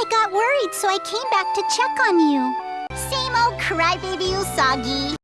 I got worried, so I came back to check on you. Same old crybaby Usagi.